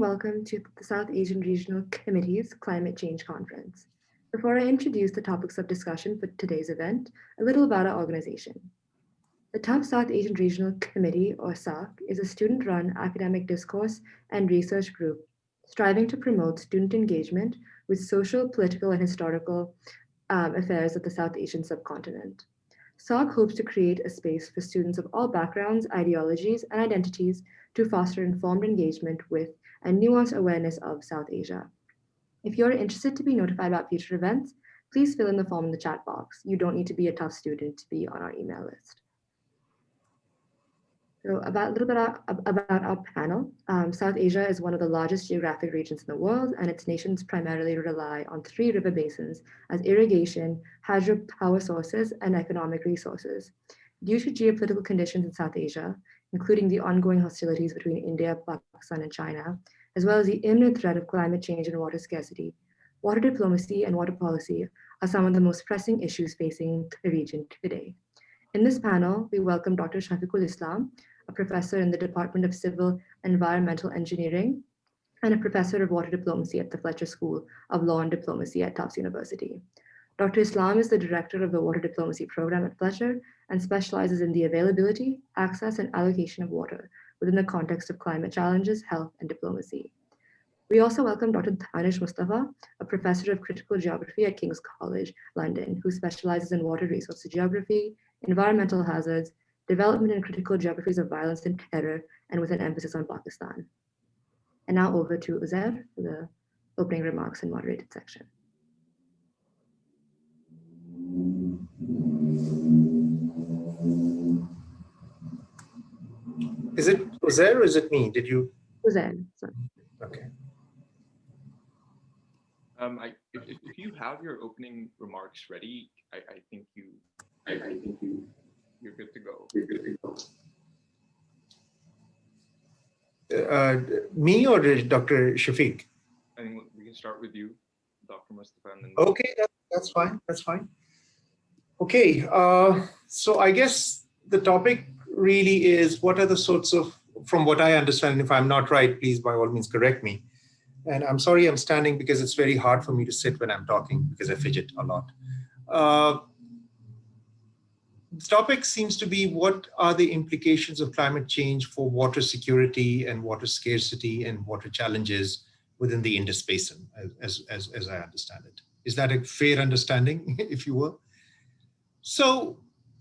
welcome to the South Asian Regional Committee's Climate Change Conference. Before I introduce the topics of discussion for today's event, a little about our organization. The Tufts South Asian Regional Committee, or SARC, is a student-run academic discourse and research group striving to promote student engagement with social, political, and historical um, affairs of the South Asian subcontinent. SARC hopes to create a space for students of all backgrounds, ideologies, and identities to foster informed engagement with and nuanced awareness of South Asia. If you're interested to be notified about future events, please fill in the form in the chat box. You don't need to be a Tufts student to be on our email list. So about a little bit about our panel. Um, South Asia is one of the largest geographic regions in the world, and its nations primarily rely on three river basins as irrigation, hydropower sources, and economic resources. Due to geopolitical conditions in South Asia, including the ongoing hostilities between India, Pakistan, and China, as well as the imminent threat of climate change and water scarcity, water diplomacy and water policy are some of the most pressing issues facing the region today. In this panel, we welcome Dr. Shafiqul Islam, a professor in the Department of Civil Environmental Engineering, and a professor of water diplomacy at the Fletcher School of Law and Diplomacy at Tufts University. Dr. Islam is the director of the water diplomacy program at Fletcher and specializes in the availability, access, and allocation of water within the context of climate challenges, health, and diplomacy. We also welcome Dr. Danish Mustafa, a professor of critical geography at King's College, London, who specializes in water resource geography, environmental hazards, development and critical geographies of violence and terror, and with an emphasis on Pakistan. And now over to Uzair for the opening remarks and moderated section. Is it Uzair or is it me? Did you? Uzair, sorry. Okay. Um, I, if, if you have your opening remarks ready, I, I think you, I, I think you, you're good to go. You're good to go. Uh, me or Dr. Shafiq? I think we can start with you, Dr. Mustafa. And then okay, that, that's fine. That's fine. Okay, uh, so I guess the topic really is what are the sorts of, from what I understand, if I'm not right, please by all means correct me. And I'm sorry I'm standing because it's very hard for me to sit when I'm talking because I fidget a lot. Uh, the topic seems to be what are the implications of climate change for water security and water scarcity and water challenges within the Indus Basin, as, as, as I understand it. Is that a fair understanding, if you will? So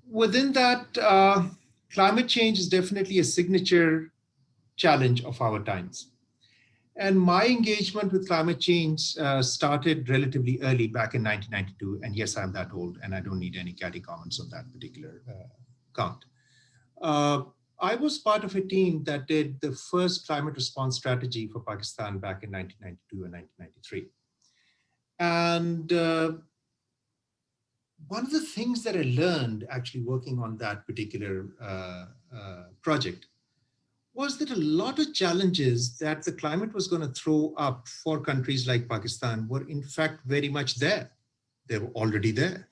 within that, uh, climate change is definitely a signature challenge of our times. And my engagement with climate change uh, started relatively early back in 1992. And yes, I'm that old and I don't need any catty comments on that particular uh, count. Uh, I was part of a team that did the first climate response strategy for Pakistan back in 1992 and 1993. And uh, one of the things that I learned actually working on that particular uh, uh, project was that a lot of challenges that the climate was going to throw up for countries like Pakistan were in fact very much there. They were already there.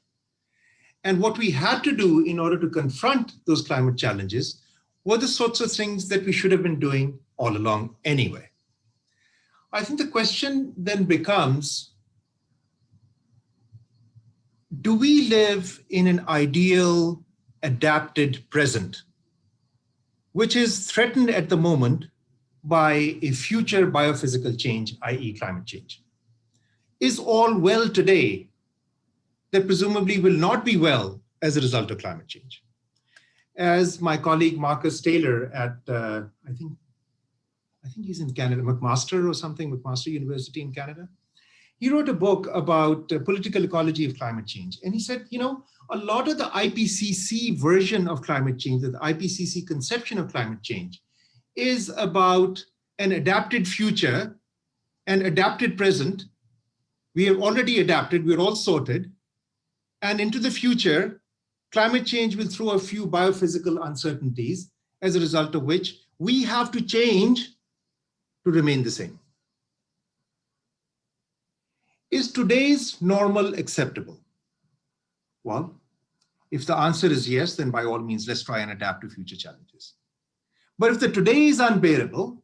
And what we had to do in order to confront those climate challenges were the sorts of things that we should have been doing all along anyway. I think the question then becomes, do we live in an ideal adapted present, which is threatened at the moment by a future biophysical change, i.e. climate change? Is all well today that presumably will not be well as a result of climate change? As my colleague Marcus Taylor at, uh, I think, I think he's in Canada, McMaster or something, McMaster University in Canada, he wrote a book about uh, political ecology of climate change. And he said, you know, a lot of the IPCC version of climate change, the IPCC conception of climate change is about an adapted future and adapted present. We have already adapted, we're all sorted. And into the future, climate change will throw a few biophysical uncertainties as a result of which we have to change to remain the same. Is today's normal acceptable? Well, if the answer is yes, then by all means, let's try and adapt to future challenges. But if the today is unbearable,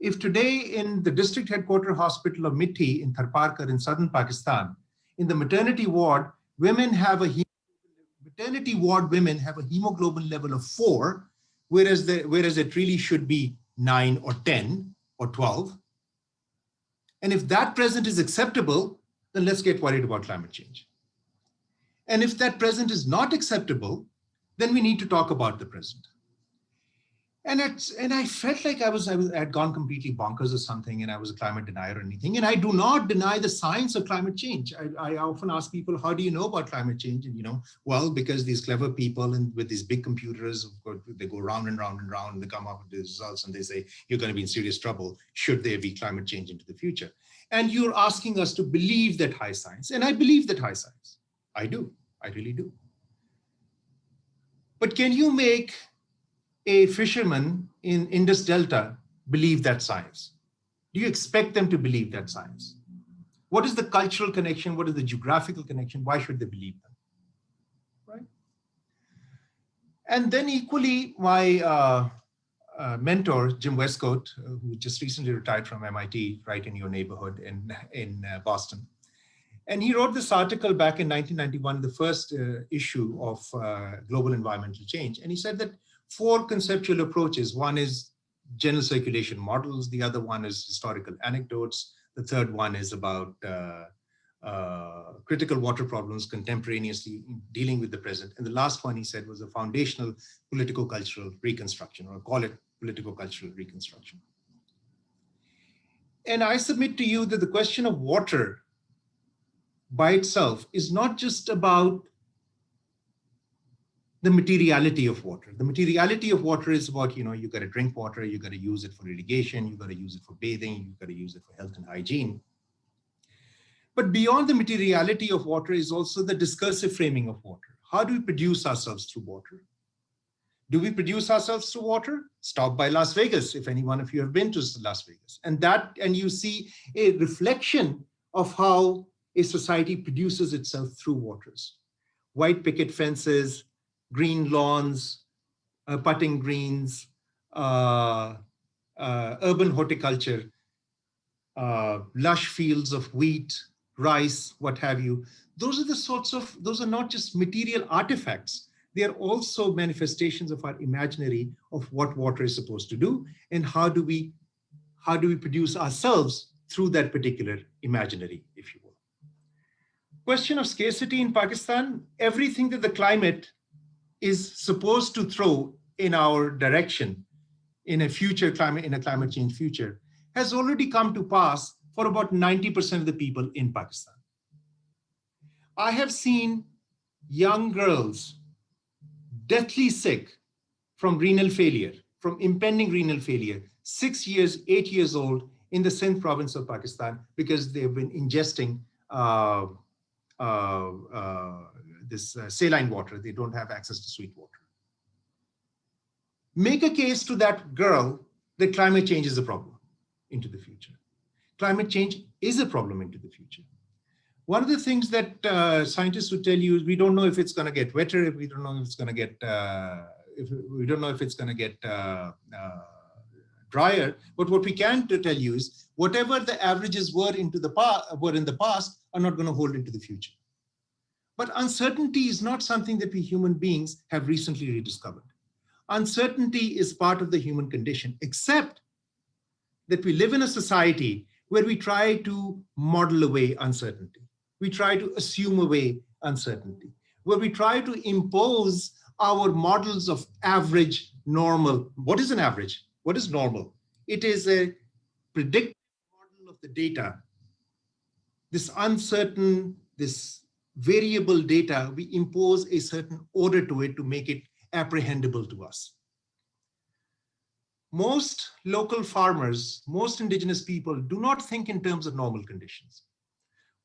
if today in the district headquarter hospital of Mithi in Tharparkar in southern Pakistan, in the maternity ward, women have a maternity ward women have a hemoglobin level of four, whereas the whereas it really should be nine or 10 or 12. And if that present is acceptable, then let's get worried about climate change. And if that present is not acceptable, then we need to talk about the present and it's and I felt like I was I was I had gone completely bonkers or something, and I was a climate denier or anything. And I do not deny the science of climate change. I, I often ask people, how do you know about climate change? And you know, well, because these clever people and with these big computers, they go round and round and round, and they come up with the results, and they say you're going to be in serious trouble should there be climate change into the future. And you're asking us to believe that high science, and I believe that high science. I do. I really do. But can you make a fisherman in Indus Delta believe that science? Do you expect them to believe that science? What is the cultural connection? What is the geographical connection? Why should they believe them? Right? And then equally, my uh, uh, mentor, Jim Wescoat, uh, who just recently retired from MIT, right in your neighborhood in, in uh, Boston. And he wrote this article back in 1991, the first uh, issue of uh, Global Environmental Change. And he said that four conceptual approaches. One is general circulation models. The other one is historical anecdotes. The third one is about uh, uh, critical water problems contemporaneously dealing with the present. And the last one he said was a foundational political-cultural reconstruction, or call it political-cultural reconstruction. And I submit to you that the question of water by itself is not just about the materiality of water. The materiality of water is about, you know, you got to drink water, you got to use it for irrigation, you got to use it for bathing, you got to use it for health and hygiene. But beyond the materiality of water is also the discursive framing of water. How do we produce ourselves through water? Do we produce ourselves through water? Stop by Las Vegas, if any one of you have been to Las Vegas. And that, and you see a reflection of how a society produces itself through waters. White picket fences, green lawns, uh, putting greens, uh, uh, urban horticulture, uh, lush fields of wheat, rice, what have you. Those are the sorts of, those are not just material artifacts. They are also manifestations of our imaginary of what water is supposed to do and how do we, how do we produce ourselves through that particular imaginary, if you will. Question of scarcity in Pakistan, everything that the climate is supposed to throw in our direction in a future climate, in a climate change future, has already come to pass for about 90% of the people in Pakistan. I have seen young girls deathly sick from renal failure, from impending renal failure, six years, eight years old in the Sindh province of Pakistan because they've been ingesting uh, uh, uh, this uh, saline water. They don't have access to sweet water. Make a case to that girl that climate change is a problem into the future. Climate change is a problem into the future. One of the things that uh, scientists would tell you is we don't know if it's going to get wetter, if we don't know if it's going to get, uh, if we don't know if it's going to get uh, uh, drier. But what we can tell you is whatever the averages were into the past, were in the past are not going to hold into the future. But uncertainty is not something that we human beings have recently rediscovered. Uncertainty is part of the human condition, except that we live in a society where we try to model away uncertainty. We try to assume away uncertainty, where we try to impose our models of average, normal. What is an average? What is normal? It is a predictive model of the data. This uncertain, this variable data, we impose a certain order to it to make it apprehendable to us. Most local farmers, most indigenous people do not think in terms of normal conditions.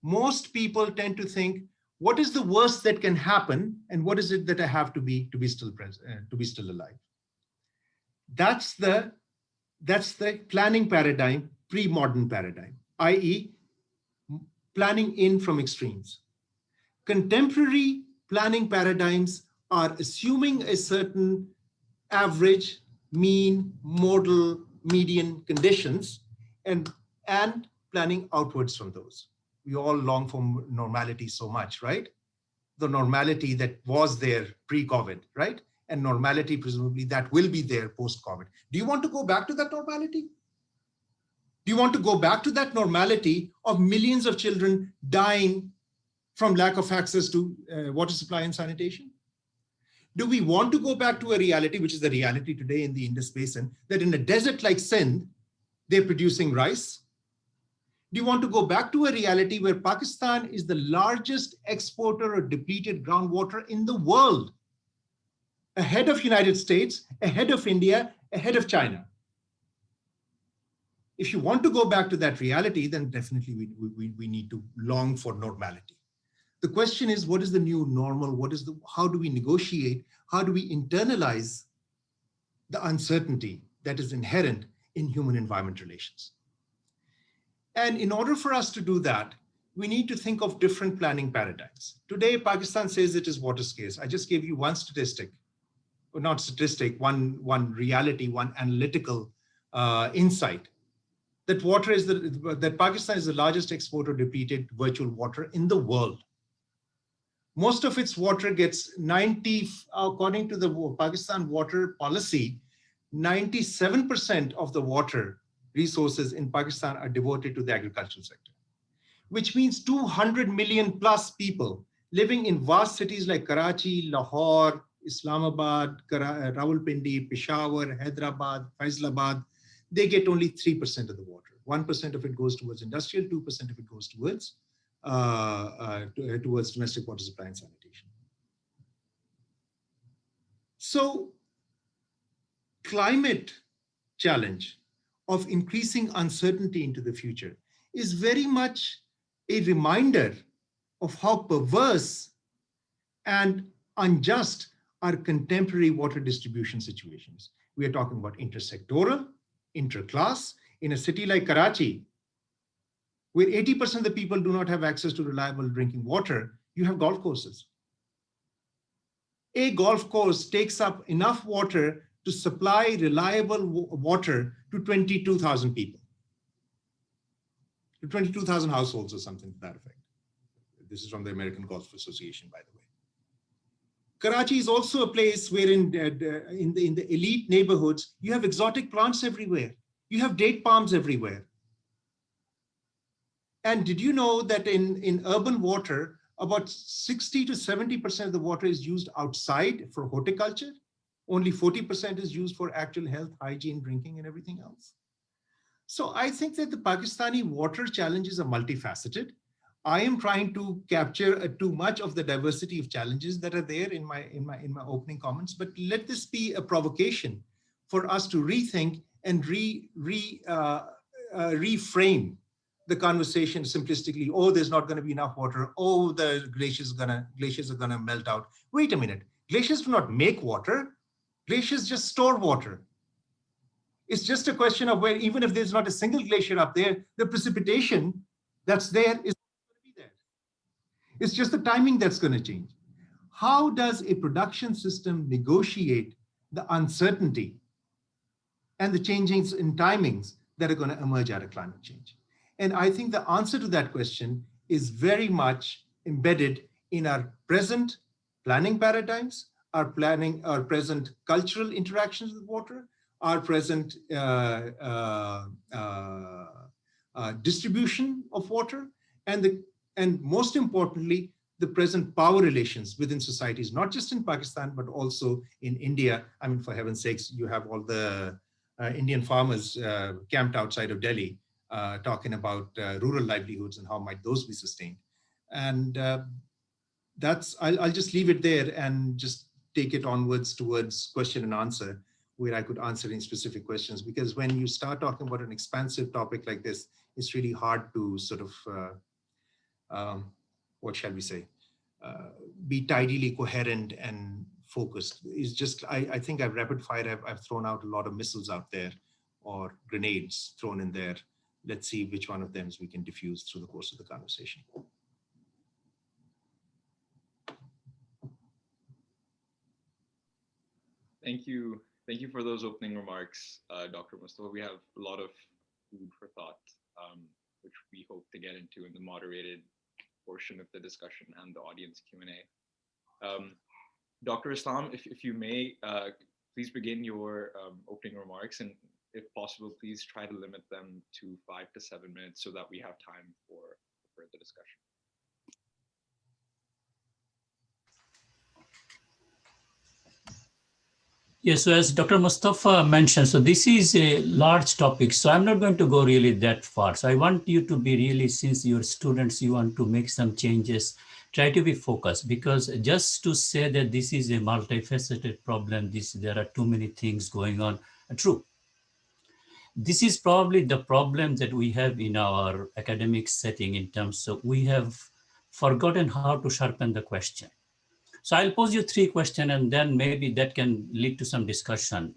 Most people tend to think, what is the worst that can happen and what is it that I have to be to be still present, uh, to be still alive? That's the, that's the planning paradigm, pre-modern paradigm, i.e. planning in from extremes. Contemporary planning paradigms are assuming a certain average, mean, modal, median conditions and, and planning outwards from those. We all long for normality so much, right? The normality that was there pre-COVID, right? And normality, presumably, that will be there post-COVID. Do you want to go back to that normality? Do you want to go back to that normality of millions of children dying from lack of access to uh, water supply and sanitation? Do we want to go back to a reality, which is the reality today in the Indus Basin, that in a desert like Sindh, they're producing rice? Do you want to go back to a reality where Pakistan is the largest exporter of depleted groundwater in the world? Ahead of United States, ahead of India, ahead of China. If you want to go back to that reality, then definitely we, we, we need to long for normality. The question is, what is the new normal? What is the, how do we negotiate? How do we internalize the uncertainty that is inherent in human environment relations? And in order for us to do that, we need to think of different planning paradigms. Today, Pakistan says it is water scarce. I just gave you one statistic, or not statistic, one, one reality, one analytical uh, insight that water is the, that Pakistan is the largest exporter of depleted virtual water in the world most of its water gets 90, according to the Pakistan water policy, 97% of the water resources in Pakistan are devoted to the agricultural sector, which means 200 million plus people living in vast cities like Karachi, Lahore, Islamabad, Rawalpindi, Peshawar, Hyderabad, Faisalabad, they get only 3% of the water. 1% of it goes towards industrial, 2% of it goes towards Uh, uh, uh, towards domestic water supply and sanitation. So climate challenge of increasing uncertainty into the future is very much a reminder of how perverse and unjust our contemporary water distribution situations. We are talking about intersectoral, interclass. In a city like Karachi, where 80% of the people do not have access to reliable drinking water, you have golf courses. A golf course takes up enough water to supply reliable water to 22,000 people, to 22,000 households or something to that effect. This is from the American Golf Association, by the way. Karachi is also a place where in, uh, in, the, in the elite neighborhoods, you have exotic plants everywhere. You have date palms everywhere. And did you know that in, in urban water, about 60 to 70% of the water is used outside for horticulture. Only 40% is used for actual health, hygiene, drinking, and everything else. So I think that the Pakistani water challenges are multifaceted. I am trying to capture uh, too much of the diversity of challenges that are there in my, in, my, in my opening comments, but let this be a provocation for us to rethink and re, re, uh, uh, reframe the conversation simplistically, oh, there's not going to be enough water. Oh, the glaciers are gonna glaciers are gonna melt out. Wait a minute. Glaciers do not make water. Glaciers just store water. It's just a question of where, even if there's not a single glacier up there, the precipitation that's there is going to be there. It's just the timing that's going to change. How does a production system negotiate the uncertainty and the changes in timings that are going to emerge out of climate change? And I think the answer to that question is very much embedded in our present planning paradigms, our planning, our present cultural interactions with water, our present uh, uh, uh, uh, distribution of water, and the and most importantly, the present power relations within societies, not just in Pakistan, but also in India. I mean, for heaven's sakes, you have all the uh, Indian farmers uh, camped outside of Delhi uh, talking about uh, rural livelihoods and how might those be sustained. And uh, that's, I'll, I'll just leave it there and just take it onwards towards question and answer where I could answer any specific questions because when you start talking about an expansive topic like this, it's really hard to sort of, uh, um, what shall we say, uh, be tidily coherent and focused. It's just, I, I think I've rapid fire, I've, I've thrown out a lot of missiles out there or grenades thrown in there let's see which one of them we can diffuse through the course of the conversation. Thank you, thank you for those opening remarks, uh, Dr. Mustafa. We have a lot of food for thought, um, which we hope to get into in the moderated portion of the discussion and the audience Q&A. Um, Dr. Islam, if, if you may, uh, please begin your um, opening remarks and if possible, please try to limit them to five to seven minutes so that we have time for further discussion. Yes, so as Dr. Mustafa mentioned, so this is a large topic, so I'm not going to go really that far. So I want you to be really, since you're students, you want to make some changes, try to be focused because just to say that this is a multifaceted problem, this there are too many things going on, true. This is probably the problem that we have in our academic setting in terms of we have forgotten how to sharpen the question. So I'll pose you three questions and then maybe that can lead to some discussion.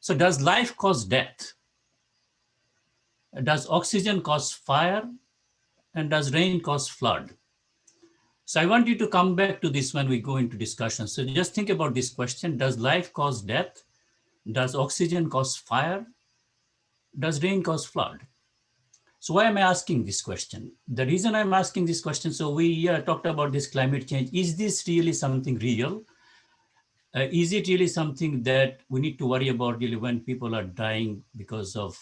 So does life cause death? Does oxygen cause fire? And does rain cause flood? So I want you to come back to this when we go into discussion. So just think about this question. Does life cause death? Does oxygen cause fire? Does rain cause flood? So why am I asking this question? The reason I'm asking this question, so we uh, talked about this climate change. Is this really something real? Uh, is it really something that we need to worry about really when people are dying because of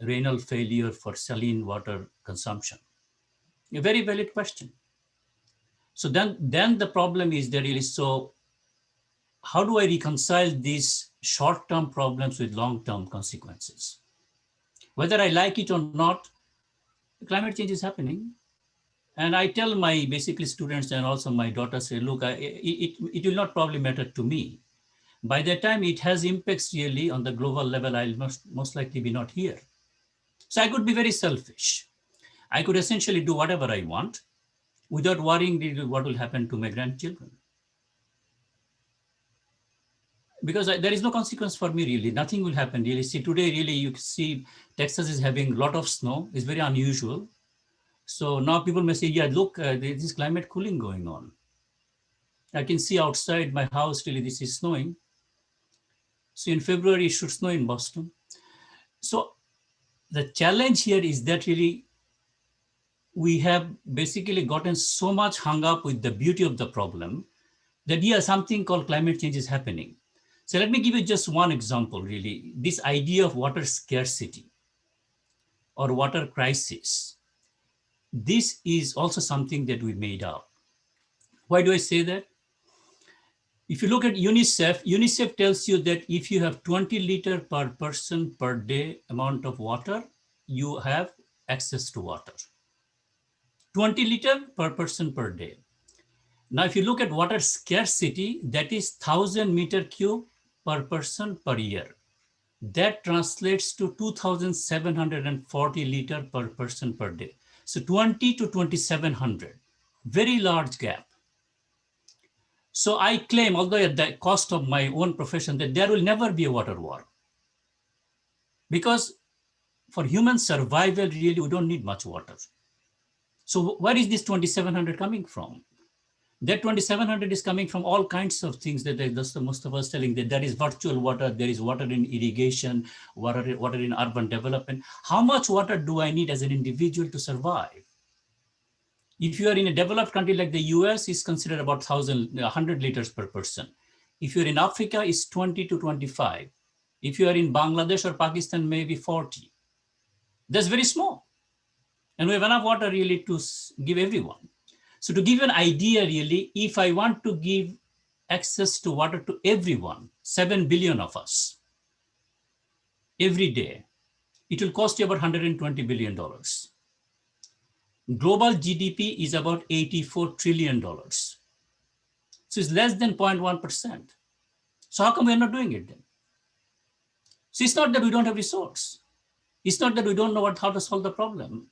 renal failure for saline water consumption? A very valid question. So then, then the problem is that really, so how do I reconcile these short-term problems with long-term consequences? Whether I like it or not, climate change is happening. And I tell my basically students and also my daughter say, look, I, it, it will not probably matter to me. By the time it has impacts really on the global level, I'll most, most likely be not here. So I could be very selfish. I could essentially do whatever I want without worrying what will happen to my grandchildren. Because I, there is no consequence for me really, nothing will happen really. See today really you see Texas is having a lot of snow, it's very unusual. So now people may say, yeah, look, uh, there is climate cooling going on. I can see outside my house really this is snowing. So in February it should snow in Boston. So the challenge here is that really we have basically gotten so much hung up with the beauty of the problem that yeah, something called climate change is happening. So let me give you just one example, really. This idea of water scarcity or water crisis. This is also something that we made up. Why do I say that? If you look at UNICEF, UNICEF tells you that if you have 20 liter per person per day amount of water, you have access to water. 20 liter per person per day. Now, if you look at water scarcity, that is 1000 meter cube per person per year. That translates to 2,740 liter per person per day. So 20 to 2,700, very large gap. So I claim, although at the cost of my own profession, that there will never be a water war. Because for human survival, really, we don't need much water. So where is this 2,700 coming from? That 2700 is coming from all kinds of things that that's most of us telling that there is virtual water, there is water in irrigation, water, water in urban development. How much water do I need as an individual to survive? If you are in a developed country like the US, is considered about 1,000, 100 liters per person. If you're in Africa, it's 20 to 25. If you are in Bangladesh or Pakistan, maybe 40. That's very small. And we have enough water really to give everyone. So to give you an idea really, if I want to give access to water to everyone, 7 billion of us, every day, it will cost you about $120 billion. Global GDP is about $84 trillion. So it's less than 0.1%. So how come we're not doing it then? So it's not that we don't have resource. It's not that we don't know what, how to solve the problem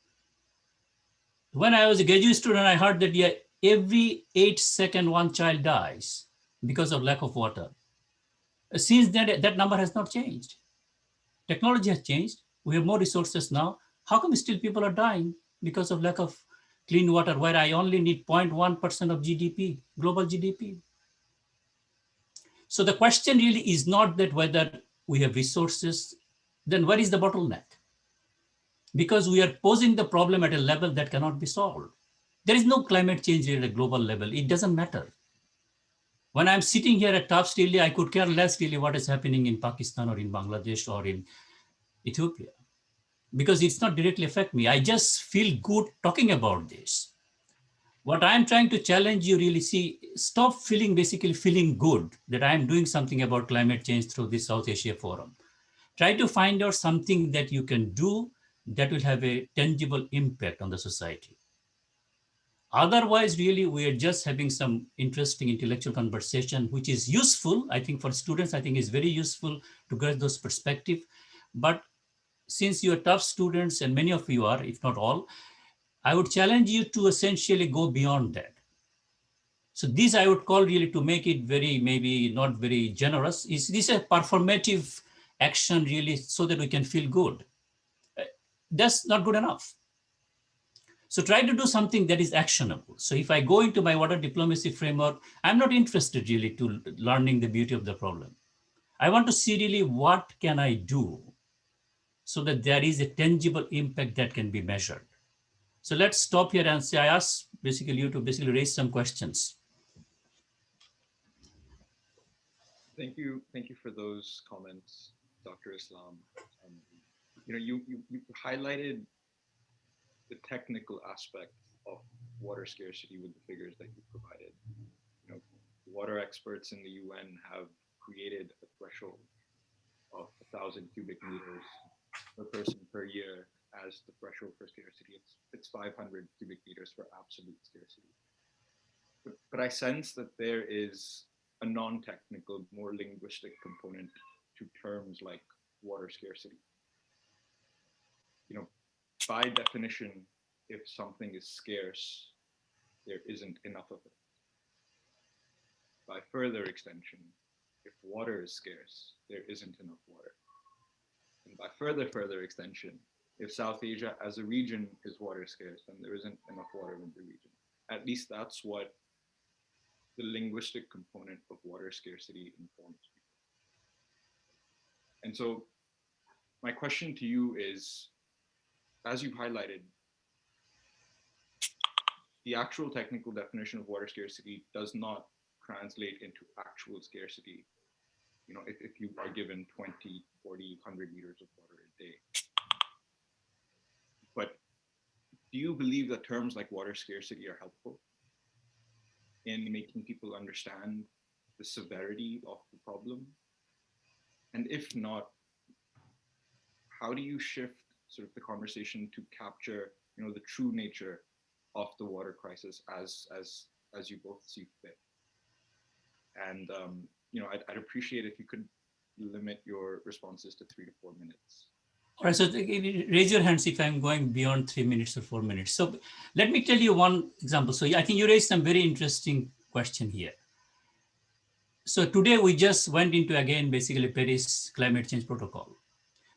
when I was a graduate student, I heard that yeah, every eight second one child dies because of lack of water. Since then, that number has not changed. Technology has changed. We have more resources now. How come still people are dying because of lack of clean water, where I only need 0.1% of GDP, global GDP? So the question really is not that whether we have resources, then where is the bottleneck? Because we are posing the problem at a level that cannot be solved. There is no climate change at a global level. It doesn't matter. When I'm sitting here at Tufts really, I could care less really what is happening in Pakistan or in Bangladesh or in Ethiopia, because it's not directly affect me. I just feel good talking about this. What I'm trying to challenge you really see, stop feeling basically feeling good that I'm doing something about climate change through this South Asia Forum. Try to find out something that you can do that will have a tangible impact on the society. Otherwise, really, we are just having some interesting intellectual conversation, which is useful. I think for students, I think is very useful to get those perspective. But since you are Tufts students, and many of you are, if not all, I would challenge you to essentially go beyond that. So this I would call really to make it very, maybe not very generous. Is this a performative action really so that we can feel good? That's not good enough. So try to do something that is actionable. So if I go into my water diplomacy framework, I'm not interested really to learning the beauty of the problem. I want to see really what can I do so that there is a tangible impact that can be measured. So let's stop here and say, I ask basically you to basically raise some questions. Thank you. Thank you for those comments, Dr. Islam. Um, you know, you, you, you highlighted the technical aspect of water scarcity with the figures that you provided. You know, water experts in the UN have created a threshold of a thousand cubic meters per person per year as the threshold for scarcity. It's it's 500 cubic meters for absolute scarcity. But, but I sense that there is a non-technical, more linguistic component to terms like water scarcity. You know, by definition, if something is scarce, there isn't enough of it. By further extension, if water is scarce, there isn't enough water. And by further, further extension, if South Asia as a region is water scarce, then there isn't enough water in the region. At least that's what the linguistic component of water scarcity informs me. And so my question to you is, as you've highlighted, the actual technical definition of water scarcity does not translate into actual scarcity. You know, if, if you are given 20, 40, 100 liters of water a day. But do you believe that terms like water scarcity are helpful in making people understand the severity of the problem? And if not, how do you shift sort of the conversation to capture, you know, the true nature of the water crisis as as as you both see fit? And um, you know, I'd, I'd appreciate if you could limit your responses to three to four minutes. All right, so raise your hands if I'm going beyond three minutes or four minutes. So let me tell you one example. So I think you raised some very interesting question here. So today we just went into again, basically Paris climate change protocol.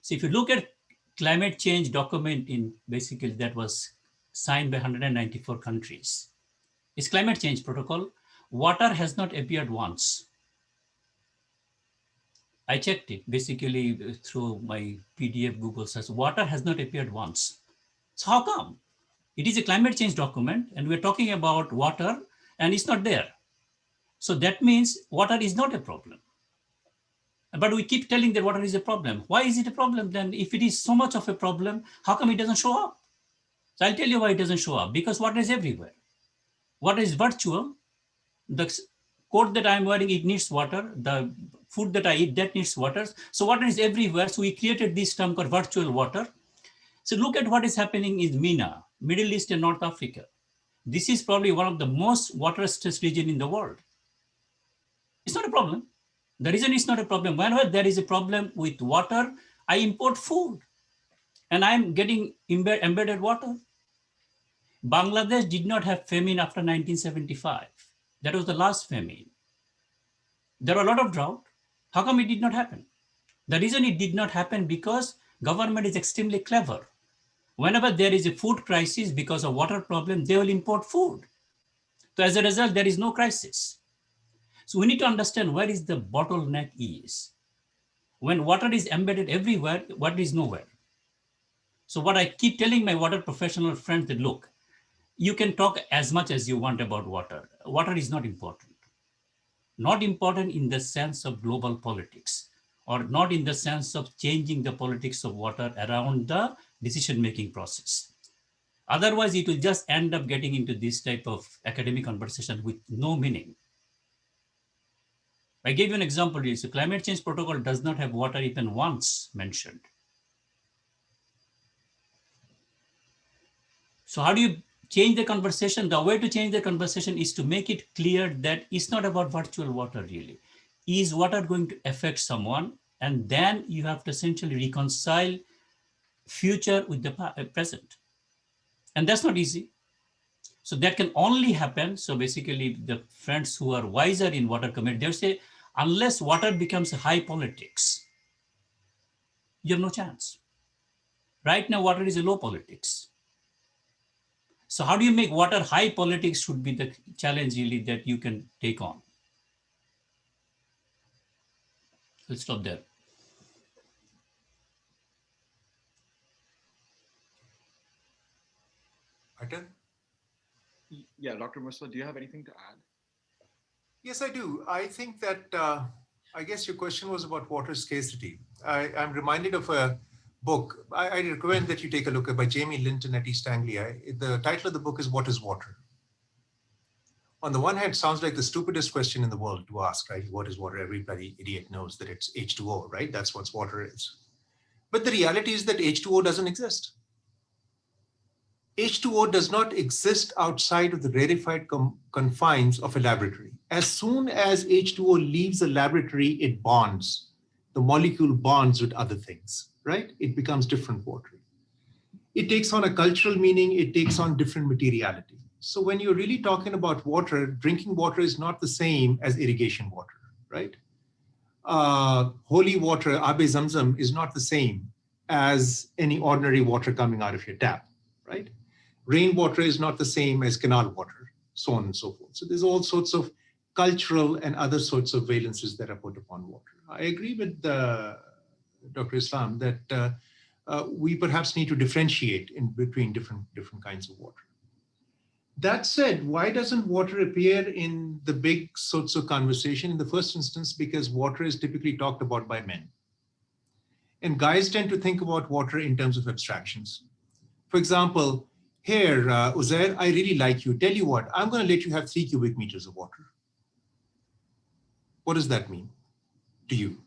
So if you look at climate change document in basically that was signed by 194 countries. It's climate change protocol. Water has not appeared once. I checked it basically through my PDF Google search. Water has not appeared once. So how come? It is a climate change document and we're talking about water and it's not there. So that means water is not a problem. But we keep telling that water is a problem. Why is it a problem then? If it is so much of a problem, how come it doesn't show up? So I'll tell you why it doesn't show up. Because water is everywhere. Water is virtual. The coat that I'm wearing, it needs water. The food that I eat, that needs water. So water is everywhere. So we created this term called virtual water. So look at what is happening in MENA, Middle East and North Africa. This is probably one of the most water stressed region in the world. It's not a problem. The reason it's not a problem, whenever there is a problem with water, I import food and I'm getting embed embedded water. Bangladesh did not have famine after 1975. That was the last famine. There were a lot of drought. How come it did not happen? The reason it did not happen because government is extremely clever. Whenever there is a food crisis because of water problem, they will import food. So as a result, there is no crisis. So we need to understand where is the bottleneck is. when water is embedded everywhere, water is nowhere. So what I keep telling my water professional friends that look, you can talk as much as you want about water. Water is not important. Not important in the sense of global politics or not in the sense of changing the politics of water around the decision-making process. Otherwise, it will just end up getting into this type of academic conversation with no meaning. I gave you an example. Here the climate change protocol does not have water even once mentioned. So how do you change the conversation? The way to change the conversation is to make it clear that it's not about virtual water really. Is water going to affect someone? And then you have to essentially reconcile future with the uh, present. And that's not easy. So that can only happen. So basically the friends who are wiser in water community, they say, unless water becomes high politics, you have no chance. Right now, water is a low politics. So how do you make water high politics should be the challenge really that you can take on. Let's stop there. Atal? Yeah, Dr. Mustafa, do you have anything to add? Yes, I do. I think that, uh, I guess your question was about water scarcity. I, am reminded of a book. I, I, recommend that you take a look at by Jamie Linton at East Anglia. The title of the book is What is Water? On the one hand, sounds like the stupidest question in the world to ask, right? What is water? Everybody idiot knows that it's H2O, right? That's what water is. But the reality is that H2O doesn't exist. H2O does not exist outside of the rarefied confines of a laboratory. As soon as H2O leaves a laboratory, it bonds. The molecule bonds with other things, right? It becomes different water. It takes on a cultural meaning, it takes on different materiality. So when you're really talking about water, drinking water is not the same as irrigation water, right? Uh, holy water, Abe Zamzam, is not the same as any ordinary water coming out of your tap, right? Rainwater is not the same as canal water, so on and so forth. So there's all sorts of cultural and other sorts of valences that are put upon water. I agree with uh, Dr. Islam that uh, uh, we perhaps need to differentiate in between different, different kinds of water. That said, why doesn't water appear in the big sorts of conversation in the first instance? Because water is typically talked about by men. And guys tend to think about water in terms of abstractions. For example, here, uh, Uzair, I really like you. Tell you what, I'm going to let you have three cubic meters of water. What does that mean to you?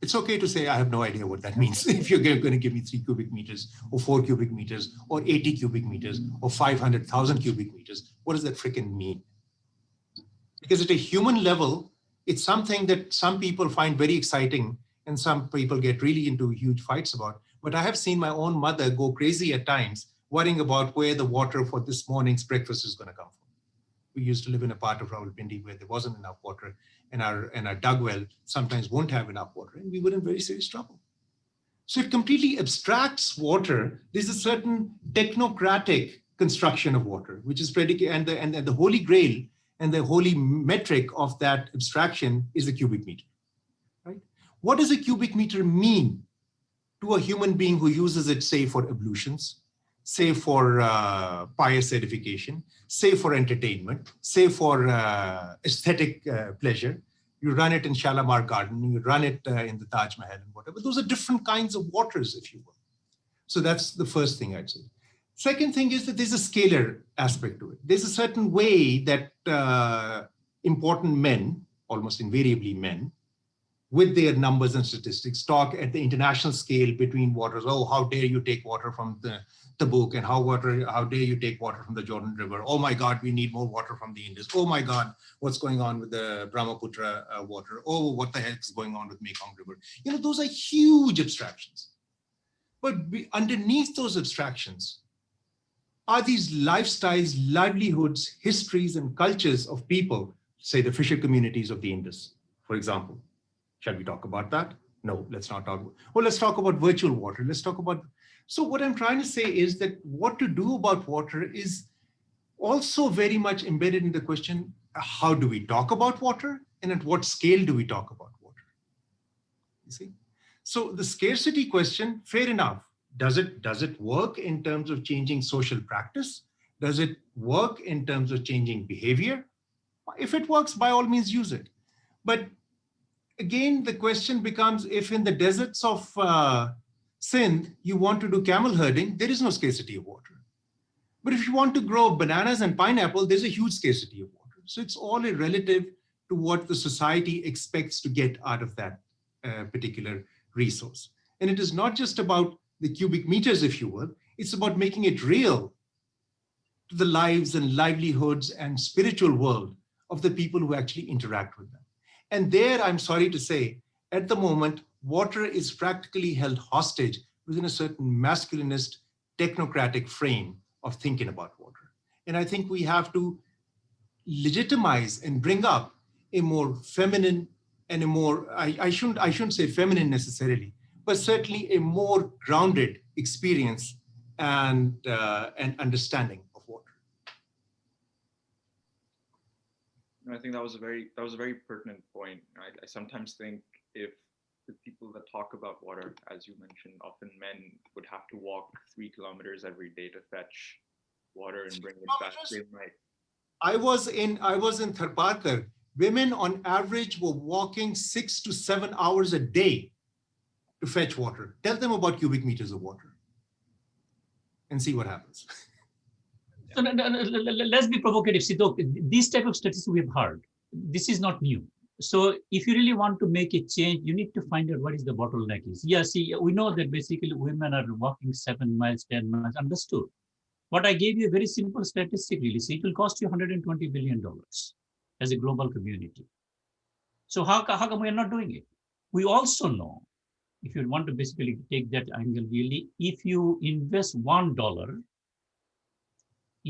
It's okay to say, I have no idea what that means. if you're going to give me three cubic meters or four cubic meters or 80 cubic meters or 500,000 cubic meters, what does that freaking mean? Because at a human level, it's something that some people find very exciting and some people get really into huge fights about. But I have seen my own mother go crazy at times, worrying about where the water for this morning's breakfast is going to come from. We used to live in a part of Rawalpindi where there wasn't enough water and our, and our dug well sometimes won't have enough water and we were in very serious trouble. So it completely abstracts water. There's a certain technocratic construction of water, which is predicated, and the, and the holy grail and the holy metric of that abstraction is the cubic meter, right? What does a cubic meter mean to a human being who uses it, say, for ablutions, say for uh, pious edification, say for entertainment, say for uh, aesthetic uh, pleasure. You run it in Shalimar Garden, you run it uh, in the Taj Mahal and whatever. Those are different kinds of waters, if you will. So that's the first thing I'd say. Second thing is that there's a scalar aspect to it. There's a certain way that uh, important men, almost invariably men, with their numbers and statistics, talk at the international scale between waters. Oh, how dare you take water from the Tabuk and how water, how dare you take water from the Jordan River? Oh my God, we need more water from the Indus. Oh my God, what's going on with the Brahmaputra uh, water? Oh, what the heck is going on with Mekong River? You know, those are huge abstractions. But underneath those abstractions are these lifestyles, livelihoods, histories, and cultures of people, say the fisher communities of the Indus, for example Shall we talk about that? No, let's not talk. Well, let's talk about virtual water. Let's talk about. So what I'm trying to say is that what to do about water is also very much embedded in the question, how do we talk about water and at what scale do we talk about water? You see? So the scarcity question, fair enough. Does it, does it work in terms of changing social practice? Does it work in terms of changing behavior? If it works, by all means use it. But again, the question becomes if in the deserts of uh, Sindh, you want to do camel herding, there is no scarcity of water. But if you want to grow bananas and pineapple, there's a huge scarcity of water. So it's all a relative to what the society expects to get out of that uh, particular resource. And it is not just about the cubic meters, if you will, it's about making it real to the lives and livelihoods and spiritual world of the people who actually interact with them. And there, I'm sorry to say, at the moment, water is practically held hostage within a certain masculinist technocratic frame of thinking about water. And I think we have to legitimize and bring up a more feminine and a more, I, I, shouldn't, I shouldn't say feminine necessarily, but certainly a more grounded experience and, uh, and understanding of water. I think that was a very that was a very pertinent point. I, I sometimes think if the people that talk about water, as you mentioned, often men would have to walk three kilometers every day to fetch water and bring it back. They might. I was in I was in Tharparkar. Women on average were walking six to seven hours a day to fetch water. Tell them about cubic meters of water and see what happens. So let's be provocative. Look, these type of statistics we have heard. This is not new. So if you really want to make a change, you need to find out what is the bottleneck is. Yeah, see, we know that basically women are walking seven miles, 10 miles, understood. But I gave you a very simple statistic really. See, it will cost you $120 billion as a global community. So how, how come we are not doing it? We also know, if you want to basically take that angle really, if you invest $1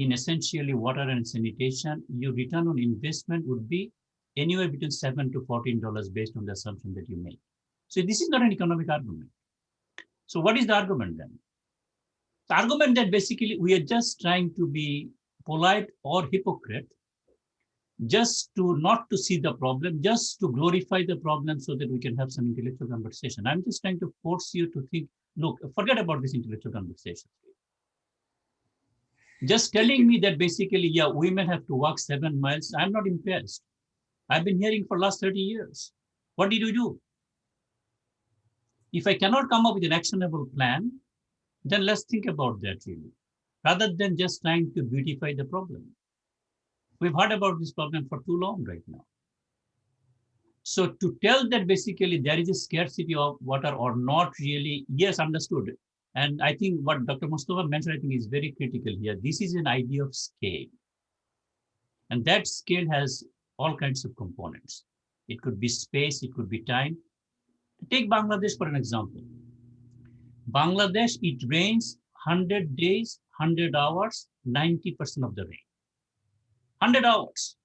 in essentially water and sanitation, your return on investment would be anywhere between seven to fourteen dollars based on the assumption that you make. So this is not an economic argument. So what is the argument then? The argument that basically we are just trying to be polite or hypocrite, just to not to see the problem, just to glorify the problem so that we can have some intellectual conversation. I'm just trying to force you to think, look, forget about this intellectual conversation. Just telling me that basically, yeah, women have to walk seven miles, I'm not impressed. I've been hearing for last 30 years. What did you do? If I cannot come up with an actionable plan, then let's think about that really, rather than just trying to beautify the problem. We've heard about this problem for too long right now. So to tell that basically there is a scarcity of water or not really, yes, understood. And I think what Dr. Mustafa mentioned, I think is very critical here. This is an idea of scale. And that scale has all kinds of components. It could be space, it could be time. Take Bangladesh for an example. Bangladesh, it rains 100 days, 100 hours, 90% of the rain. 100 hours.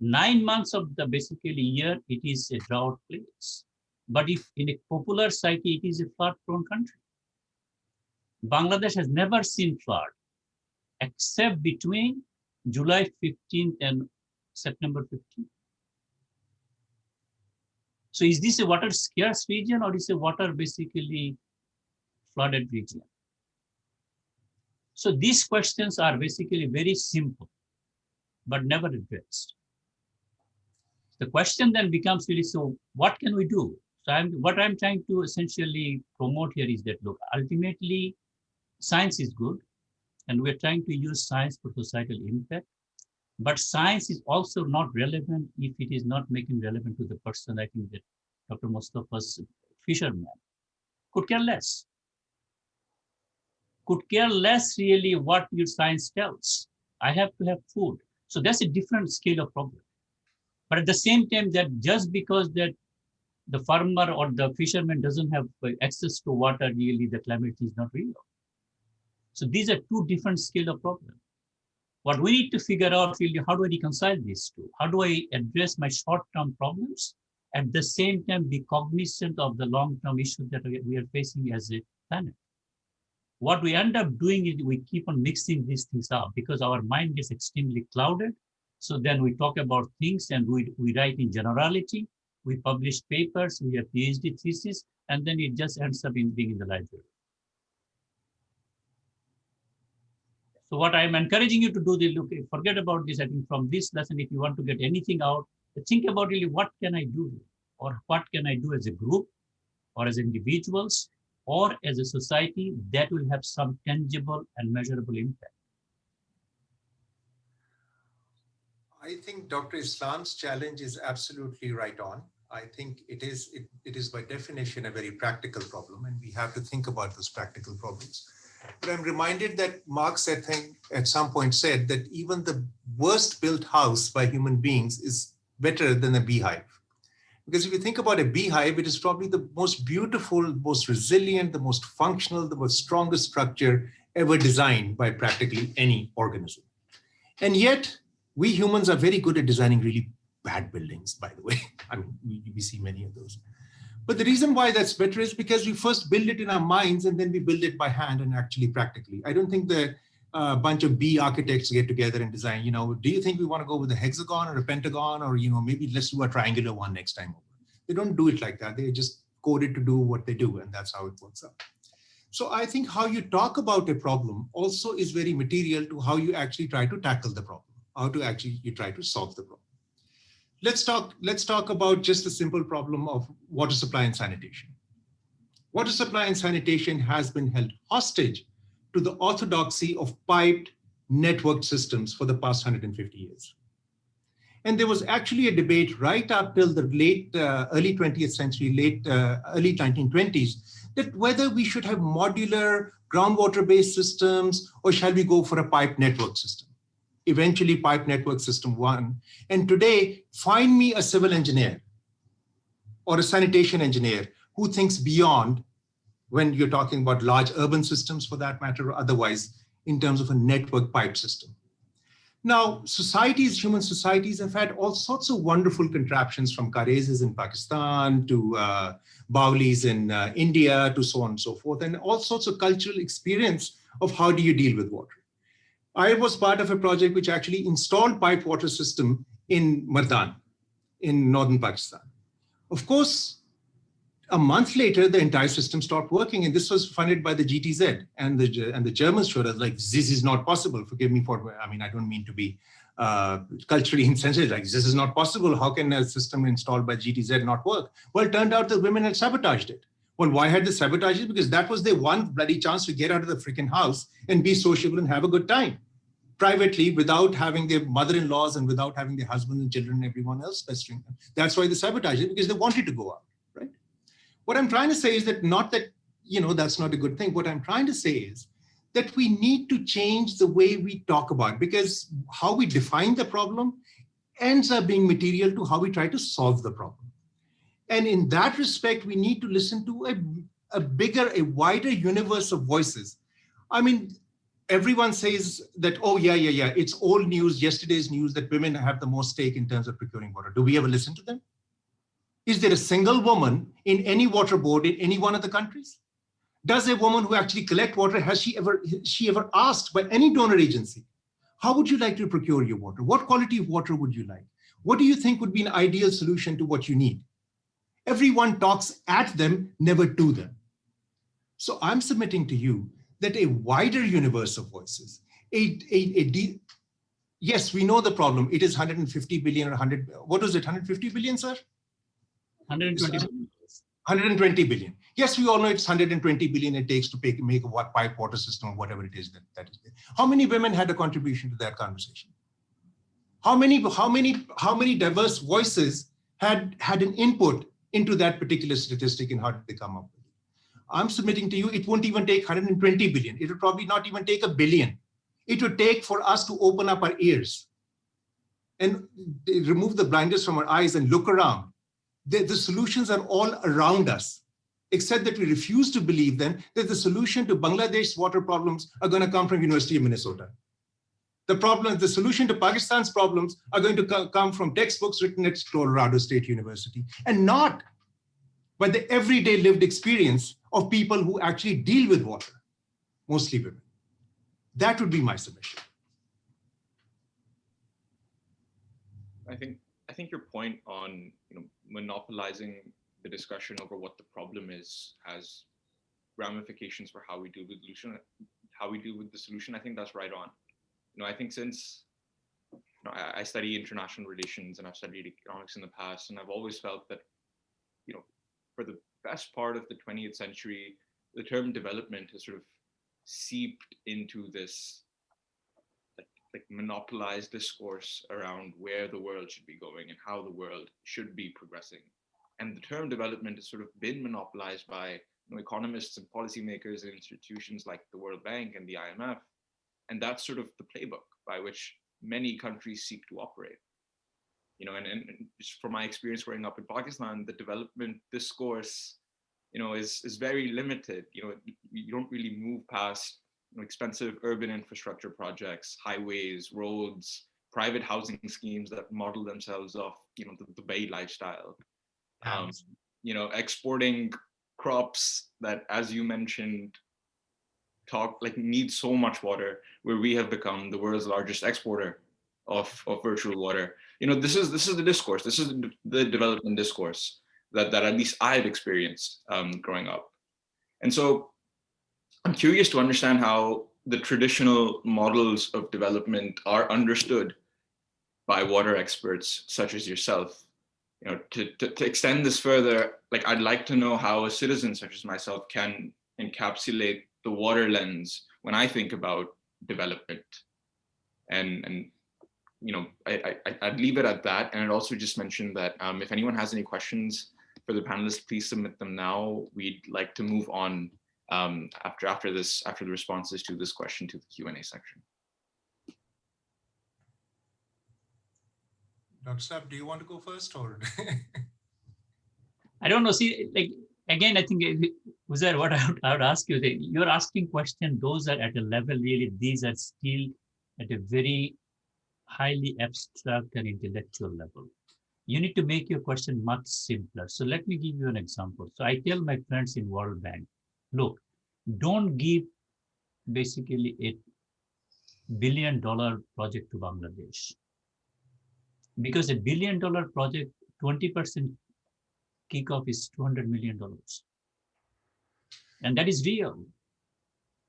Nine months of the basically year, it is a drought place. But if in a popular psyche, it is a flood prone country. Bangladesh has never seen flood except between July 15th and September 15th. So is this a water scarce region or is a water basically flooded region? So these questions are basically very simple, but never addressed. The question then becomes really, so what can we do? So I'm, what I'm trying to essentially promote here is that, look, ultimately, science is good, and we're trying to use science for societal impact. But science is also not relevant if it is not making relevant to the person. I think that Dr. Mustafa's fisherman could care less. Could care less really what your science tells. I have to have food. So that's a different scale of problem. But at the same time, that just because that the farmer or the fisherman doesn't have uh, access to water, really the climate is not real. So these are two different scale of problem. What we need to figure out really, how do I reconcile these two? How do I address my short-term problems at the same time be cognizant of the long-term issues that we are facing as a planet? What we end up doing is we keep on mixing these things up because our mind is extremely clouded. So then we talk about things and we, we write in generality we publish papers, we have PhD thesis, and then it just ends up in being in the library. So what I'm encouraging you to do, the look, forget about this. I think from this lesson, if you want to get anything out, think about really what can I do, or what can I do as a group, or as individuals, or as a society that will have some tangible and measurable impact. I think Dr. Islam's challenge is absolutely right on. I think it is it, it is by definition a very practical problem, and we have to think about those practical problems. But I'm reminded that Marx, I think, at some point said that even the worst built house by human beings is better than a beehive. Because if you think about a beehive, it is probably the most beautiful, most resilient, the most functional, the most strongest structure ever designed by practically any organism. And yet, we humans are very good at designing really bad buildings, by the way. I mean, we, we see many of those. But the reason why that's better is because we first build it in our minds and then we build it by hand and actually practically. I don't think the uh, bunch of bee architects get together and design, you know, do you think we want to go with a hexagon or a pentagon or, you know, maybe let's do a triangular one next time over. They don't do it like that. They just coded to do what they do and that's how it works out. So I think how you talk about a problem also is very material to how you actually try to tackle the problem, how to actually you try to solve the problem let's talk, let's talk about just the simple problem of water supply and sanitation. Water supply and sanitation has been held hostage to the orthodoxy of piped networked systems for the past 150 years. And there was actually a debate right up till the late, uh, early 20th century, late, uh, early 1920s, that whether we should have modular groundwater-based systems or shall we go for a pipe network system eventually pipe network system one. And today, find me a civil engineer or a sanitation engineer who thinks beyond when you're talking about large urban systems for that matter, or otherwise in terms of a network pipe system. Now, societies, human societies have had all sorts of wonderful contraptions from Karezes in Pakistan to uh, Baulis in uh, India to so on and so forth, and all sorts of cultural experience of how do you deal with water. I was part of a project which actually installed pipe water system in Mardan in northern Pakistan. Of course, a month later, the entire system stopped working, and this was funded by the GTZ. And the and the Germans showed us like this is not possible. Forgive me for I mean I don't mean to be uh, culturally insensitive. Like this is not possible. How can a system installed by GTZ not work? Well, it turned out the women had sabotaged it. Well, why had they sabotaged it? Because that was their one bloody chance to get out of the freaking house and be sociable and have a good time privately without having their mother-in-laws and without having their husbands and children and everyone else pestering them. That's why they sabotage it because they wanted to go out, right? What I'm trying to say is that not that, you know, that's not a good thing. What I'm trying to say is that we need to change the way we talk about because how we define the problem ends up being material to how we try to solve the problem. And in that respect, we need to listen to a, a bigger, a wider universe of voices. I mean, everyone says that, oh, yeah, yeah, yeah, it's old news, yesterday's news that women have the most stake in terms of procuring water. Do we ever listen to them? Is there a single woman in any water board in any one of the countries? Does a woman who actually collect water, has she ever, she ever asked by any donor agency, how would you like to procure your water? What quality of water would you like? What do you think would be an ideal solution to what you need? Everyone talks at them, never to them. So I'm submitting to you that a wider universe of voices, a, a, a yes, we know the problem. It is 150 billion or 100, what was it, 150 billion, sir? 120 billion. 120 billion. Yes, we all know it's 120 billion it takes to make, make a pipe water system or whatever it is that, that is there. How many women had a contribution to that conversation? How many, how many, how many diverse voices had, had an input into that particular statistic and how did they come up with it. I'm submitting to you, it won't even take 120 billion. It will probably not even take a billion. It would take for us to open up our ears and remove the blinders from our eyes and look around. The, the solutions are all around us, except that we refuse to believe then that the solution to Bangladesh's water problems are going to come from University of Minnesota. The problem, the solution to Pakistan's problems are going to come from textbooks written at Colorado State University and not by the everyday lived experience of people who actually deal with water, mostly women. That would be my submission. I think I think your point on you know monopolizing the discussion over what the problem is has ramifications for how we deal with solution, how we deal with the solution. I think that's right on. You know, I think since you know, I, I study international relations and I've studied economics in the past, and I've always felt that, you know, for the best part of the 20th century, the term development has sort of seeped into this like, monopolized discourse around where the world should be going and how the world should be progressing. And the term development has sort of been monopolized by you know, economists and policymakers and institutions like the World Bank and the IMF. And that's sort of the playbook by which many countries seek to operate. You know, and, and just from my experience growing up in Pakistan, the development discourse, you know, is, is very limited. You know, you don't really move past you know, expensive urban infrastructure projects, highways, roads, private housing schemes that model themselves off, you know, the, the Bay lifestyle. Um, you know, exporting crops that, as you mentioned, talk like need so much water, where we have become the world's largest exporter of, of virtual water. You know, this is this is the discourse. This is the, development discourse that that at least I've experienced um, growing up. And so I'm curious to understand how the traditional models of development are understood by water experts such as yourself you know, to, to, to extend this further, like I'd like to know how a citizen such as myself can encapsulate the water lens when I think about development. And, and you know, I, I, I'd leave it at that. And I'd also just mention that um, if anyone has any questions for the panelists, please submit them now. We'd like to move on um, after, after this, after the responses to this question to the Q&A section. Dr. Saab, do you want to go first or? I don't know. See, like again, I think eh, was that what I would, I would ask you? That you're asking question; those are at a level really. These are still at a very highly abstract and intellectual level. You need to make your question much simpler. So let me give you an example. So I tell my friends in World Bank, look, don't give basically a billion dollar project to Bangladesh because a billion dollar project, 20% kickoff is $200 million. And that is real.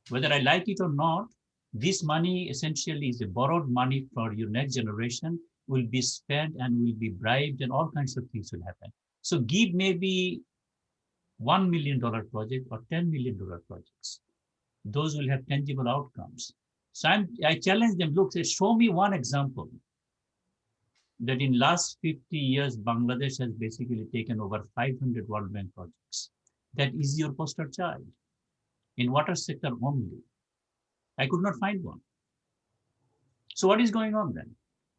Whether I like it or not, this money essentially is a borrowed money for your next generation will be spent and will be bribed and all kinds of things will happen. So give maybe $1 million project or $10 million projects. Those will have tangible outcomes. So I'm, I challenge them, look, say, show me one example that in last 50 years, Bangladesh has basically taken over 500 World Bank projects. That is your poster child in water sector only. I could not find one. So what is going on then?